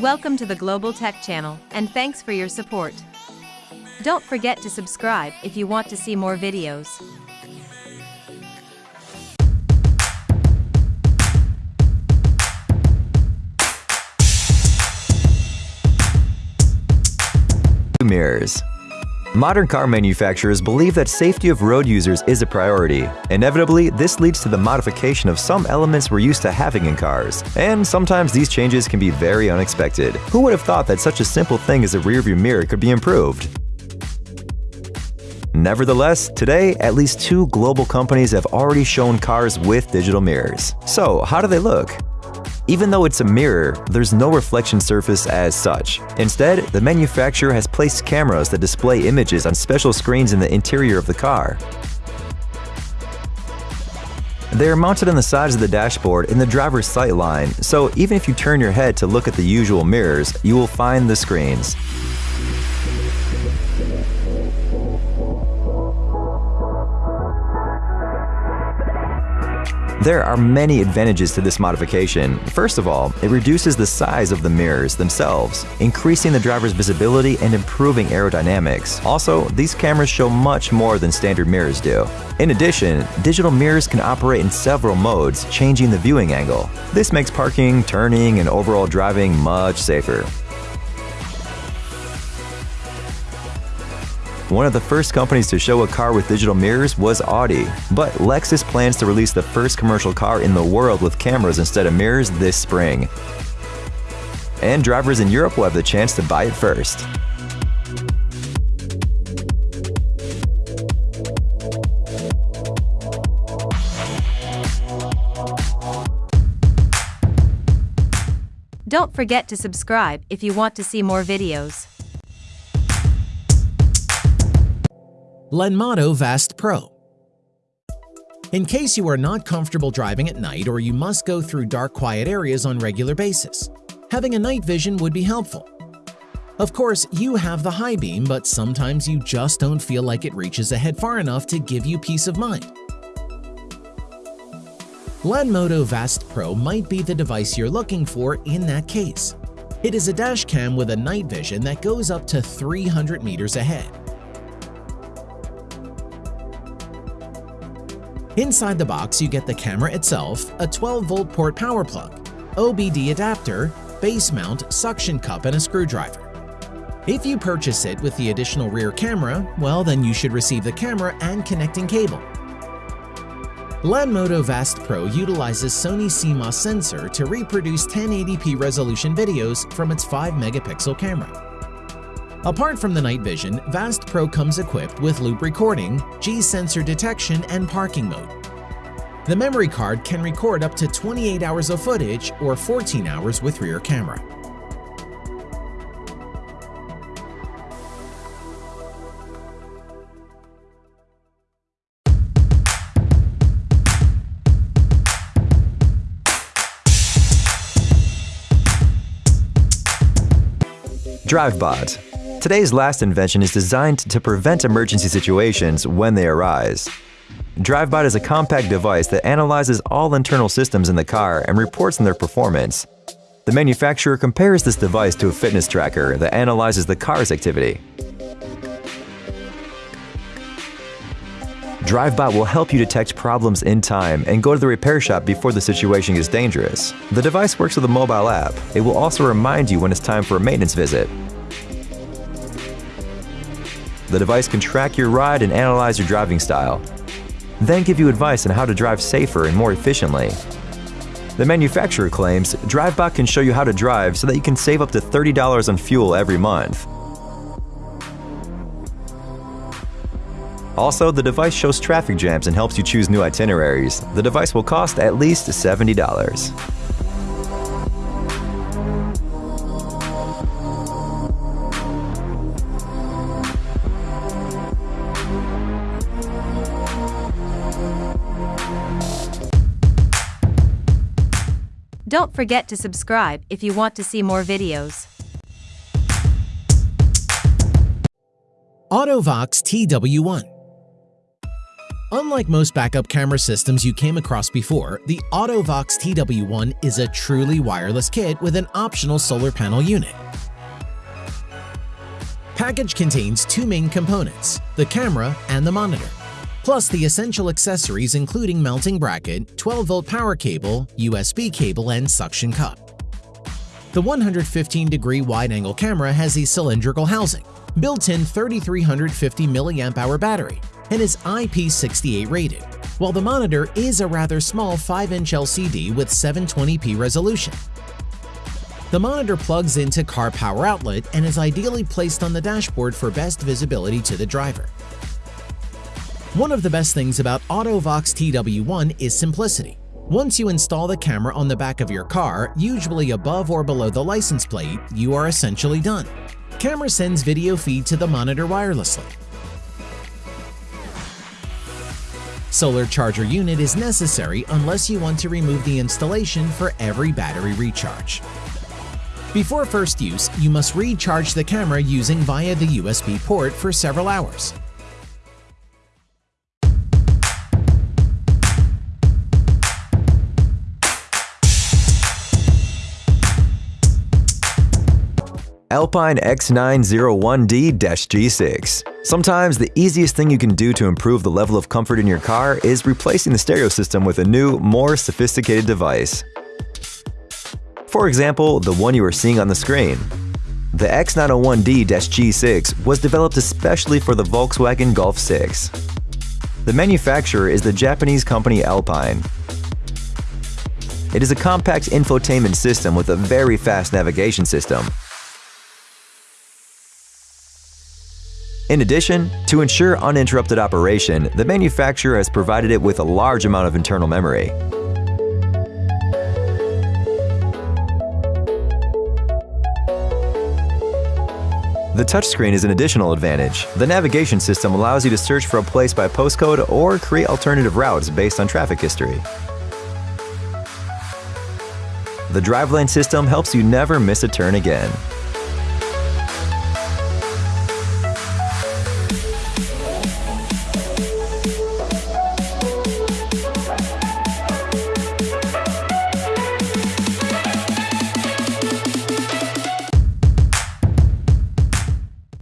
Welcome to the Global Tech Channel, and thanks for your support. Don't forget to subscribe if you want to see more videos. Mirrors Modern car manufacturers believe that safety of road users is a priority. Inevitably, this leads to the modification of some elements we're used to having in cars. And sometimes these changes can be very unexpected. Who would have thought that such a simple thing as a rearview mirror could be improved? Nevertheless, today, at least two global companies have already shown cars with digital mirrors. So, how do they look? Even though it's a mirror, there's no reflection surface as such. Instead, the manufacturer has placed cameras that display images on special screens in the interior of the car. They are mounted on the sides of the dashboard in the driver's sight line, so even if you turn your head to look at the usual mirrors, you will find the screens. There are many advantages to this modification. First of all, it reduces the size of the mirrors themselves, increasing the driver's visibility and improving aerodynamics. Also, these cameras show much more than standard mirrors do. In addition, digital mirrors can operate in several modes, changing the viewing angle. This makes parking, turning, and overall driving much safer. One of the first companies to show a car with digital mirrors was Audi, but Lexus plans to release the first commercial car in the world with cameras instead of mirrors this spring. And drivers in Europe will have the chance to buy it first. Don't forget to subscribe if you want to see more videos. Lanmodo Vast Pro In case you are not comfortable driving at night or you must go through dark quiet areas on regular basis, having a night vision would be helpful. Of course, you have the high beam, but sometimes you just don't feel like it reaches ahead far enough to give you peace of mind. Lanmodo Vast Pro might be the device you're looking for in that case. It is a dash cam with a night vision that goes up to 300 meters ahead. Inside the box, you get the camera itself, a 12-volt port power plug, OBD adapter, base mount, suction cup, and a screwdriver. If you purchase it with the additional rear camera, well then you should receive the camera and connecting cable. Lanmodo Vast Pro utilizes Sony CMOS sensor to reproduce 1080p resolution videos from its 5-megapixel camera. Apart from the night vision, Vast Pro comes equipped with loop recording, G-sensor detection, and parking mode. The memory card can record up to 28 hours of footage or 14 hours with rear camera. DriveBot Today's last invention is designed to prevent emergency situations when they arise. DriveBot is a compact device that analyzes all internal systems in the car and reports on their performance. The manufacturer compares this device to a fitness tracker that analyzes the car's activity. DriveBot will help you detect problems in time and go to the repair shop before the situation is dangerous. The device works with a mobile app. It will also remind you when it's time for a maintenance visit. The device can track your ride and analyze your driving style, then give you advice on how to drive safer and more efficiently. The manufacturer claims DriveBot can show you how to drive so that you can save up to $30 on fuel every month. Also, the device shows traffic jams and helps you choose new itineraries. The device will cost at least $70. Don't forget to subscribe if you want to see more videos. AutoVox TW1 Unlike most backup camera systems you came across before, the AutoVox TW1 is a truly wireless kit with an optional solar panel unit. Package contains two main components, the camera and the monitor, plus the essential accessories including mounting bracket, 12-volt power cable, USB cable, and suction cup. The 115-degree wide-angle camera has a cylindrical housing, built-in 3350 mAh battery, and is IP68 rated, while the monitor is a rather small 5-inch LCD with 720p resolution. The monitor plugs into car power outlet and is ideally placed on the dashboard for best visibility to the driver. One of the best things about AutoVox TW1 is simplicity. Once you install the camera on the back of your car, usually above or below the license plate, you are essentially done. Camera sends video feed to the monitor wirelessly, Solar charger unit is necessary unless you want to remove the installation for every battery recharge. Before first use, you must recharge the camera using via the USB port for several hours. Alpine X901D-G6. Sometimes the easiest thing you can do to improve the level of comfort in your car is replacing the stereo system with a new, more sophisticated device. For example, the one you are seeing on the screen. The X901D-G6 was developed especially for the Volkswagen Golf 6. The manufacturer is the Japanese company Alpine. It is a compact infotainment system with a very fast navigation system, In addition, to ensure uninterrupted operation, the manufacturer has provided it with a large amount of internal memory. The touchscreen is an additional advantage. The navigation system allows you to search for a place by postcode or create alternative routes based on traffic history. The driveline system helps you never miss a turn again.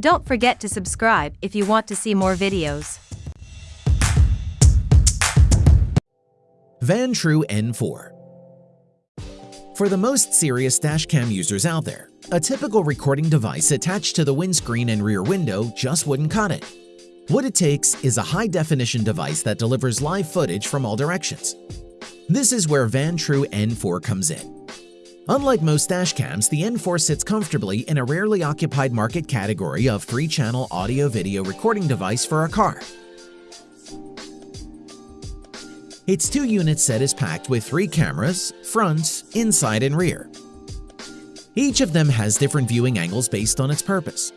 Don't forget to subscribe if you want to see more videos. Vantrue N4 For the most serious dashcam users out there, a typical recording device attached to the windscreen and rear window just wouldn't cut it. What it takes is a high-definition device that delivers live footage from all directions. This is where Vantrue N4 comes in. Unlike most dash cams, the N4 sits comfortably in a rarely occupied market category of 3-channel audio-video recording device for a car. Its two-unit set is packed with three cameras, front, inside, and rear. Each of them has different viewing angles based on its purpose.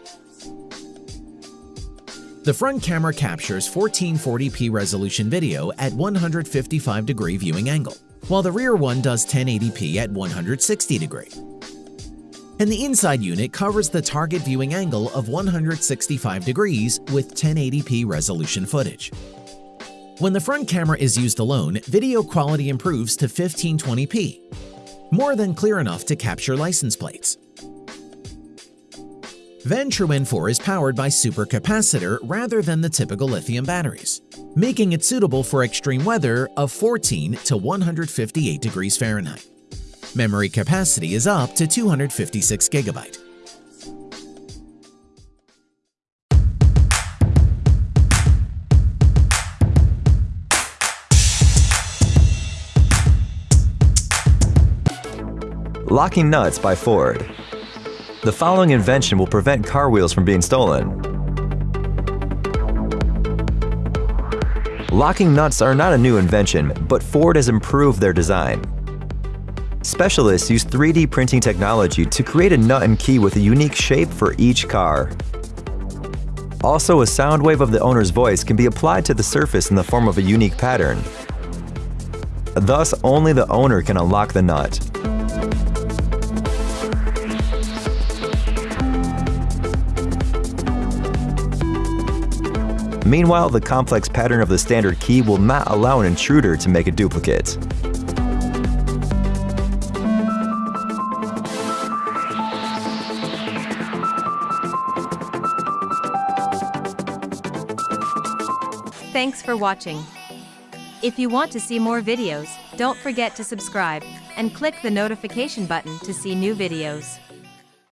The front camera captures 1440p resolution video at 155 degree viewing angle while the rear one does 1080p at 160 degree. And the inside unit covers the target viewing angle of 165 degrees with 1080p resolution footage. When the front camera is used alone, video quality improves to 1520p, more than clear enough to capture license plates. Vantrue N4 is powered by supercapacitor rather than the typical lithium batteries, making it suitable for extreme weather of 14 to 158 degrees Fahrenheit. Memory capacity is up to 256 gigabyte. Locking Nuts by Ford the following invention will prevent car wheels from being stolen. Locking nuts are not a new invention, but Ford has improved their design. Specialists use 3D printing technology to create a nut and key with a unique shape for each car. Also, a sound wave of the owner's voice can be applied to the surface in the form of a unique pattern. Thus, only the owner can unlock the nut. Meanwhile, the complex pattern of the standard key will not allow an intruder to make a duplicate. Thanks for watching. If you want to see more videos, don't forget to subscribe and click the notification button to see new videos.